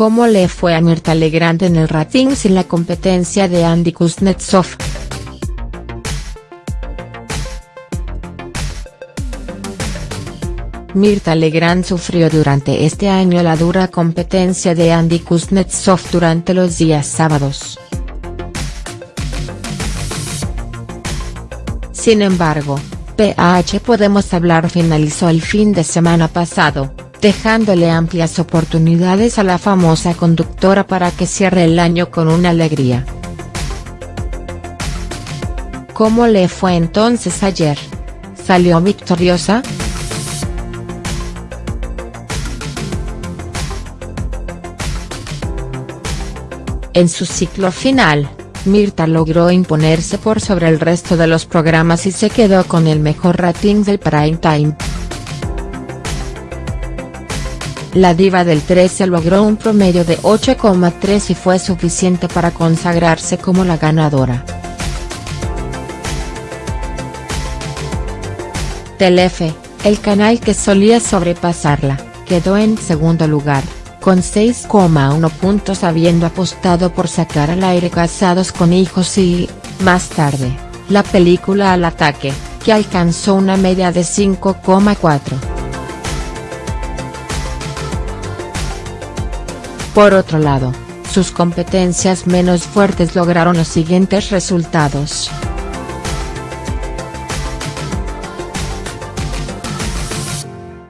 ¿Cómo le fue a Mirta Legrand en el rating sin la competencia de Andy Kuznetsov?. Mirta Legrand sufrió durante este año la dura competencia de Andy Kuznetsov durante los días sábados. Sin embargo, PH Podemos Hablar finalizó el fin de semana pasado, dejándole amplias oportunidades a la famosa conductora para que cierre el año con una alegría. ¿Cómo le fue entonces ayer? ¿Salió victoriosa?. En su ciclo final, Mirta logró imponerse por sobre el resto de los programas y se quedó con el mejor rating del prime time. La diva del 13 logró un promedio de 8,3 y fue suficiente para consagrarse como la ganadora. Telefe, el canal que solía sobrepasarla, quedó en segundo lugar con 6,1 puntos habiendo apostado por sacar al aire Casados con hijos y, más tarde, la película Al ataque, que alcanzó una media de 5,4. Por otro lado, sus competencias menos fuertes lograron los siguientes resultados.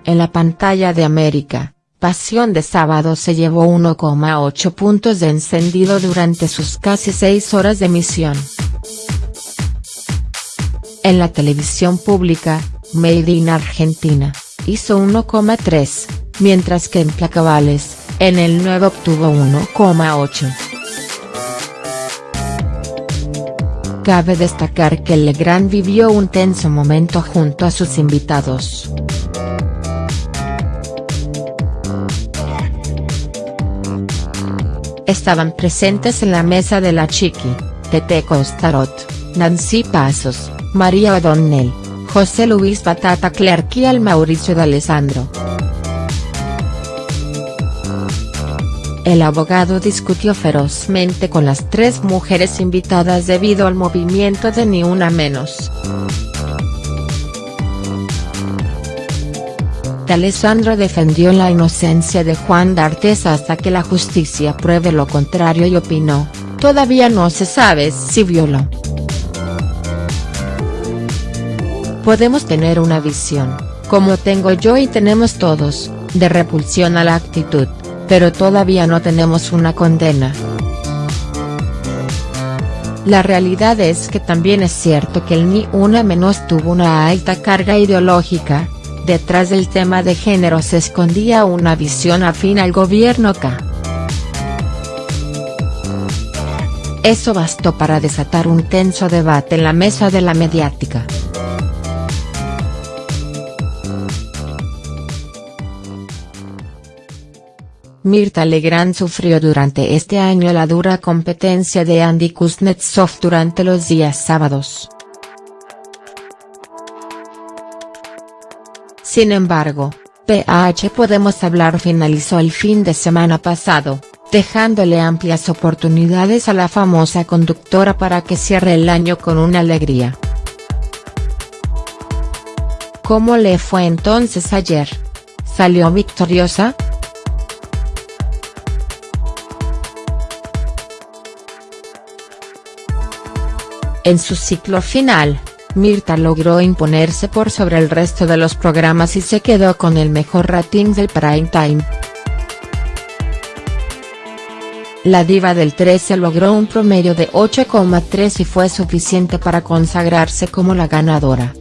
En la pantalla de América, Pasión de Sábado se llevó 1,8 puntos de encendido durante sus casi 6 horas de emisión. En la televisión pública, Made in Argentina, hizo 1,3, mientras que en Placables, en el 9 obtuvo 1,8. Cabe destacar que Legrand vivió un tenso momento junto a sus invitados. Estaban presentes en la mesa de la Chiqui, Tete Costarot, Nancy Pasos, María O'Donnell, José Luis Batata Clark y al Mauricio de El abogado discutió ferozmente con las tres mujeres invitadas debido al movimiento de Ni Una Menos. Alessandro defendió la inocencia de Juan D'Artes hasta que la justicia pruebe lo contrario y opinó, todavía no se sabe si violó. Podemos tener una visión, como tengo yo y tenemos todos, de repulsión a la actitud, pero todavía no tenemos una condena. La realidad es que también es cierto que el Ni Una Menos tuvo una alta carga ideológica, Detrás del tema de género se escondía una visión afín al gobierno K. Eso bastó para desatar un tenso debate en la mesa de la mediática. Mirta Legrand sufrió durante este año la dura competencia de Andy Kuznetsov durante los días sábados. Sin embargo, PH Podemos Hablar finalizó el fin de semana pasado, dejándole amplias oportunidades a la famosa conductora para que cierre el año con una alegría. ¿Cómo le fue entonces ayer? ¿Salió victoriosa?. En su ciclo final, Mirta logró imponerse por sobre el resto de los programas y se quedó con el mejor rating del prime time. La diva del 13 logró un promedio de 8,3 y fue suficiente para consagrarse como la ganadora.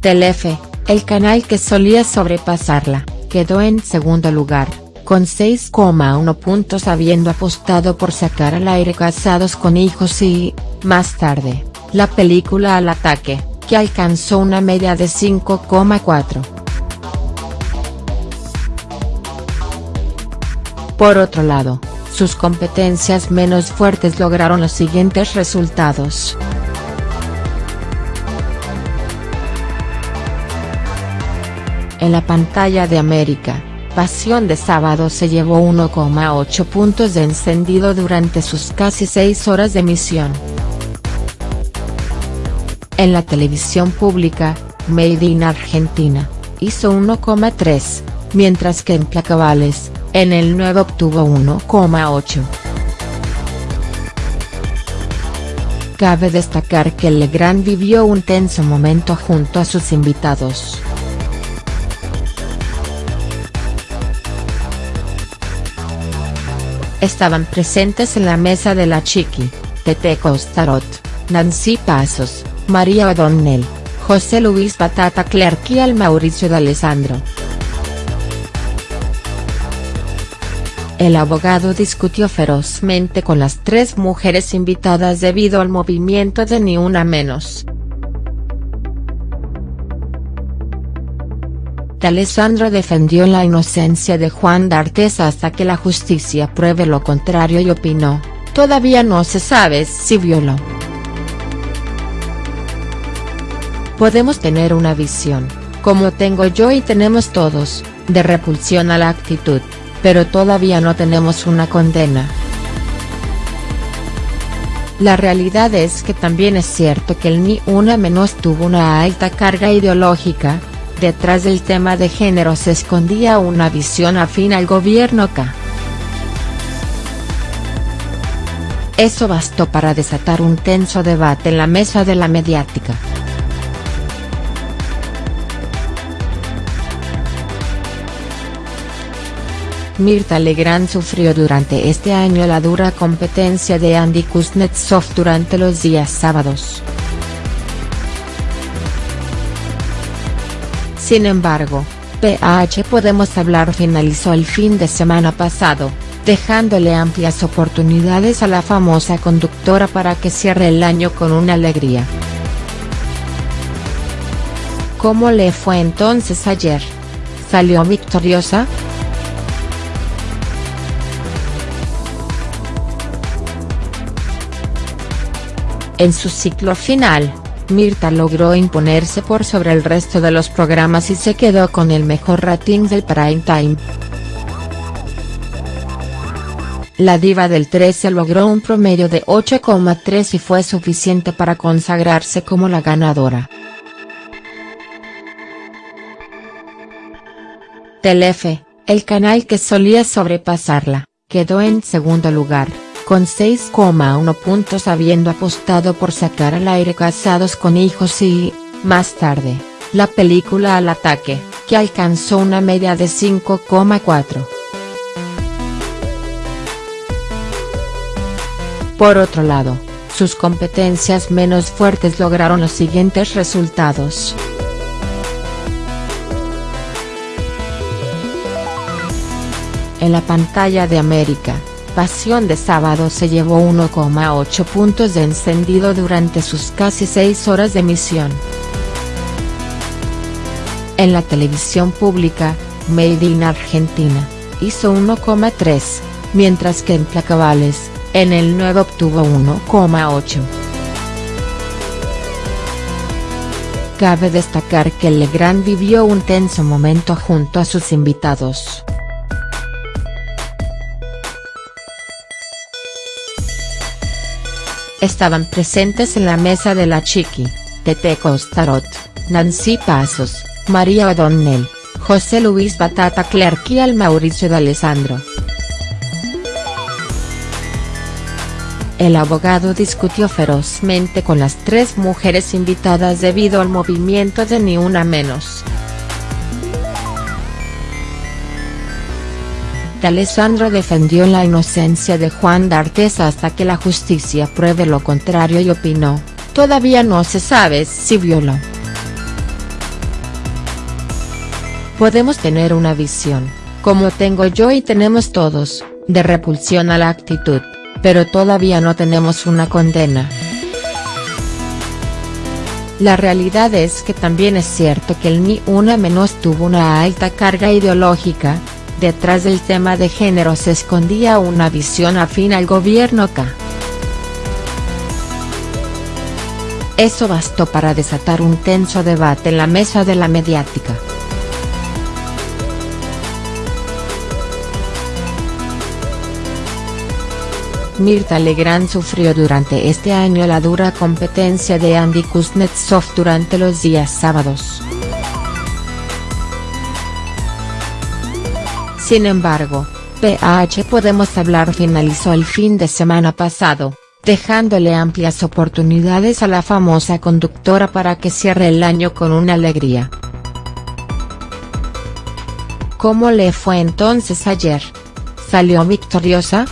Telefe, el canal que solía sobrepasarla, quedó en segundo lugar con 6,1 puntos habiendo apostado por sacar al aire Casados con hijos y, más tarde, la película Al ataque, que alcanzó una media de 5,4. Por otro lado, sus competencias menos fuertes lograron los siguientes resultados. En la pantalla de América, Pasión de Sábado se llevó 1,8 puntos de encendido durante sus casi 6 horas de emisión. En la televisión pública, Made in Argentina, hizo 1,3, mientras que en Placabales, en el 9 obtuvo 1,8. Cabe destacar que Legrand vivió un tenso momento junto a sus invitados. Estaban presentes en la mesa de la Chiqui, Tete Costarot, Nancy Pasos, María O'Donnell, José Luis Batata Clerc y al Mauricio D'Alessandro. El abogado discutió ferozmente con las tres mujeres invitadas debido al movimiento de Ni Una Menos. D'Alessandro defendió la inocencia de Juan D'Artes hasta que la justicia pruebe lo contrario y opinó, todavía no se sabe si violó. Podemos tener una visión, como tengo yo y tenemos todos, de repulsión a la actitud pero todavía no tenemos una condena. La realidad es que también es cierto que el Ni Una Menos tuvo una alta carga ideológica, detrás del tema de género se escondía una visión afín al gobierno K. Eso bastó para desatar un tenso debate en la mesa de la mediática. Mirta Legrand sufrió durante este año la dura competencia de Andy Kuznetsov durante los días sábados. Sin embargo, PH Podemos Hablar finalizó el fin de semana pasado, dejándole amplias oportunidades a la famosa conductora para que cierre el año con una alegría. ¿Cómo le fue entonces ayer? ¿Salió victoriosa?. En su ciclo final, Mirta logró imponerse por sobre el resto de los programas y se quedó con el mejor rating del prime time. La diva del 13 logró un promedio de 8,3 y fue suficiente para consagrarse como la ganadora. Telefe, el canal que solía sobrepasarla, quedó en segundo lugar con 6,1 puntos habiendo apostado por sacar al aire Casados con Hijos y, más tarde, la película Al Ataque, que alcanzó una media de 5,4. Por otro lado, sus competencias menos fuertes lograron los siguientes resultados. En la pantalla de América, Pasión de Sábado se llevó 1,8 puntos de encendido durante sus casi 6 horas de emisión. En la televisión pública, Made in Argentina, hizo 1,3, mientras que en Placabales, en el 9 obtuvo 1,8. Cabe destacar que Legrand vivió un tenso momento junto a sus invitados. Estaban presentes en la mesa de la Chiqui, Tete Costarot, Nancy Pasos, María O'Donnell, José Luis Batata Clerc y al Mauricio D'Alessandro. El abogado discutió ferozmente con las tres mujeres invitadas debido al movimiento de Ni Una Menos. Alessandro defendió la inocencia de Juan D'Artes hasta que la justicia pruebe lo contrario y opinó, todavía no se sabe si violó. Podemos tener una visión, como tengo yo y tenemos todos, de repulsión a la actitud, pero todavía no tenemos una condena. La realidad es que también es cierto que el Ni Una Menos tuvo una alta carga ideológica, detrás del tema de género se escondía una visión afín al gobierno K. Eso bastó para desatar un tenso debate en la mesa de la mediática. Mirta Legrand sufrió durante este año la dura competencia de Andy Kuznetsov durante los días sábados. Sin embargo, PH Podemos Hablar finalizó el fin de semana pasado, dejándole amplias oportunidades a la famosa conductora para que cierre el año con una alegría. ¿Cómo le fue entonces ayer? ¿Salió victoriosa?.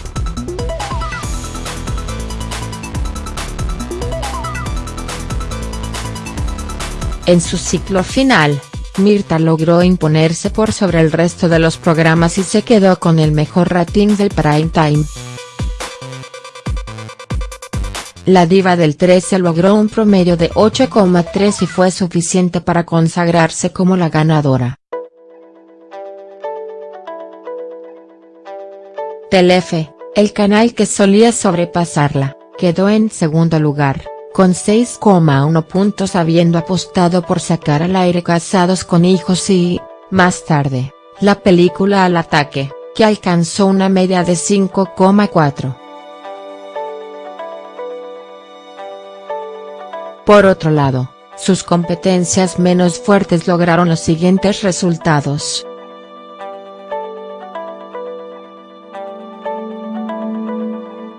En su ciclo final, Mirta logró imponerse por sobre el resto de los programas y se quedó con el mejor rating del prime time. La diva del 13 logró un promedio de 8,3 y fue suficiente para consagrarse como la ganadora. Telefe, el canal que solía sobrepasarla, quedó en segundo lugar con 6,1 puntos habiendo apostado por sacar al aire Casados con hijos y, más tarde, la película Al ataque, que alcanzó una media de 5,4. Por otro lado, sus competencias menos fuertes lograron los siguientes resultados.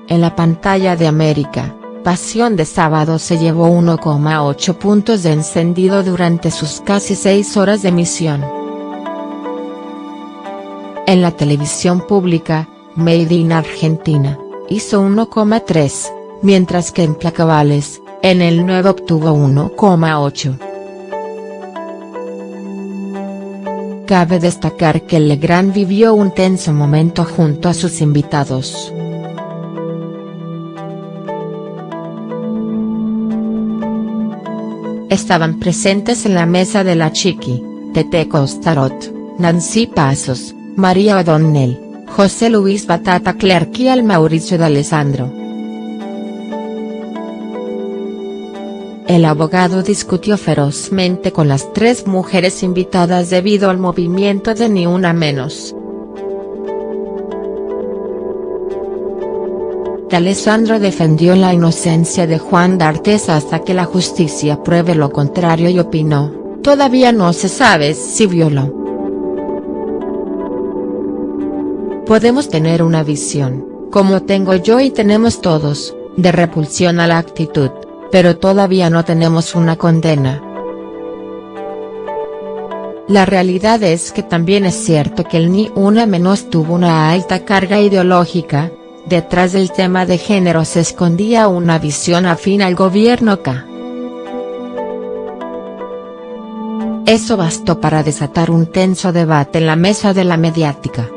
En la pantalla de América, Pasión de Sábado se llevó 1,8 puntos de encendido durante sus casi 6 horas de emisión. En la televisión pública, Made in Argentina, hizo 1,3, mientras que en Placabales, en el nuevo obtuvo 1,8. Cabe destacar que Legrand vivió un tenso momento junto a sus invitados. Estaban presentes en la mesa de la Chiqui, Tete Costarot, Nancy Pasos, María O'Donnell, José Luis Batata Clerc y al Mauricio D'Alessandro. El abogado discutió ferozmente con las tres mujeres invitadas debido al movimiento de Ni Una Menos. Alessandro defendió la inocencia de Juan D'Artes hasta que la justicia pruebe lo contrario y opinó, todavía no se sabe si violó. Podemos tener una visión, como tengo yo y tenemos todos, de repulsión a la actitud, pero todavía no tenemos una condena. La realidad es que también es cierto que el Ni Una Menos tuvo una alta carga ideológica, Detrás del tema de género se escondía una visión afín al gobierno K. Eso bastó para desatar un tenso debate en la mesa de la mediática.